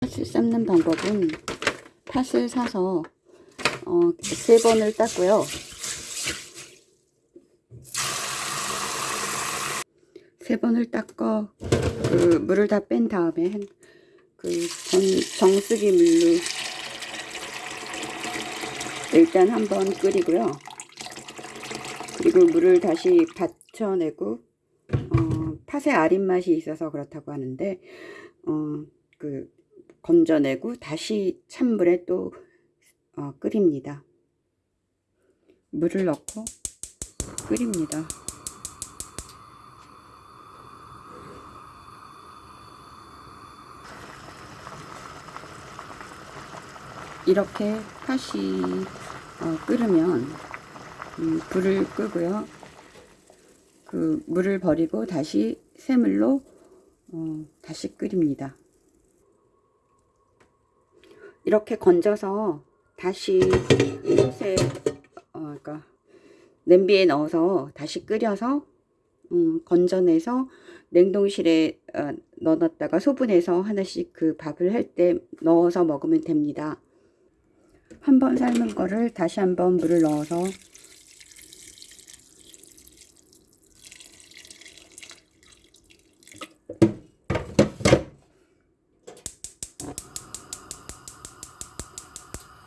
팥을 삶는 방법은 팥을 사서 어, 세 번을 땄고요. 세 번을 닦어 그 물을 다 뺀 다음에 한- 그 전, 정수기 물로 일단 한번 끓이고요. 그리고 물을 다시 받쳐내고 어, 팥에 아린 맛이 있어서 그렇다고 하는데 어, 그 건져내고 다시 찬물에 또 어, 끓입니다. 물을 넣고 끓입니다. 이렇게 팥이 어, 끓으면 음, 불을 끄고요. 그 물을 버리고 다시 새물로 어, 다시 끓입니다. 이렇게 건져서 다시 이곳에 어, 그러니까 냄비에 넣어서 다시 끓여서 음, 건져내서 냉동실에 어, 넣어놨다가 소분해서 하나씩 그 밥을 할 때 넣어서 먹으면 됩니다. 한번 삶은 거를 다시 한번 물을 넣어서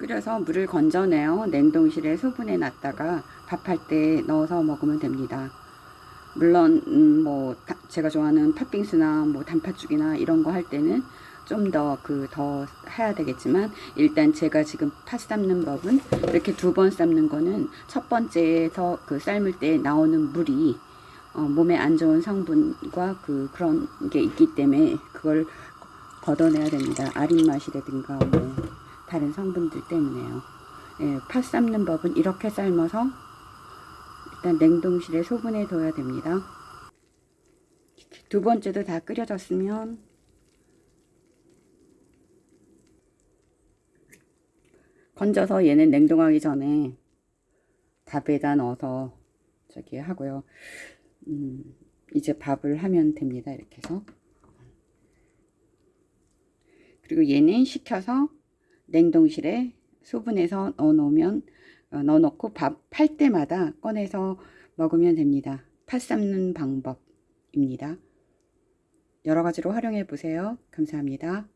끓여서 물을 건져내어 냉동실에 소분해 놨다가 밥할 때 넣어서 먹으면 됩니다. 물론 음, 뭐 다- 제가 좋아하는 팥빙수나 뭐 단팥죽이나 이런 거 할 때는 좀 더 그더 해야 되겠지만 일단 제가 지금 팥 삶는 법은 이렇게 두 번 삶는 거는 첫 번째에서 그 삶을 때 나오는 물이 어, 몸에 안 좋은 성분과 그 그런 게 있기 때문에 그걸 걷어내야 됩니다. 아린 맛이라든가 뭐 다른 성분들 때문에요. 예, 팥 삶는 법은 이렇게 삶아서 일단 냉동실에 소분해 둬야 됩니다. 두 번째도 다 끓여졌으면 건져서 얘는 냉동하기 전에 밥에다 넣어서 저기 하고요. 음, 이제 밥을 하면 됩니다. 이렇게 해서. 그리고 얘는 식혀서 냉동실에 소분해서 넣어 놓으면 어, 넣어 놓고 밥 팔 때마다 꺼내서 먹으면 됩니다. 팥 삶는 방법입니다. 여러 가지로 활용해 보세요. 감사합니다.